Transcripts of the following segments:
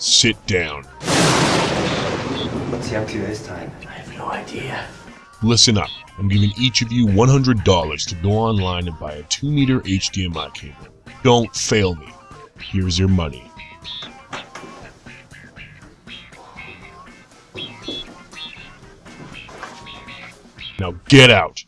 sit down. What's he up to this time? I have no idea. Listen up. I'm giving each of you $100 to go online and buy a 2 meter HDMI cable. Don't fail me. Here's your money. Now get out.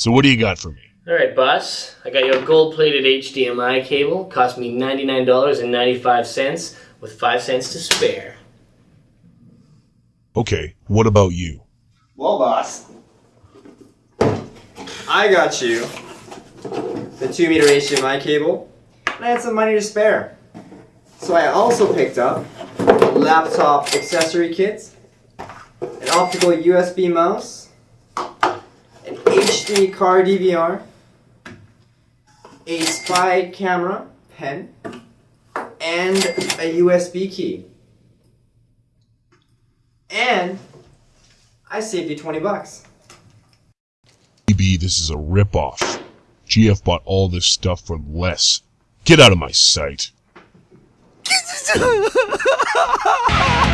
So what do you got for me? Alright, boss. I got you a gold plated HDMI cable. Cost me $99.95 with 5 cents to spare. Okay, what about you? Well, boss, I got you the 2 meter HDMI cable, and I had some money to spare. So I also picked up laptop accessory kits, an optical USB mouse, an HD car DVR, a spy camera pen, and a USB key. And I saved you 20 bucks. Maybe this is a ripoff. GF bought all this stuff for less. Get out of my sight.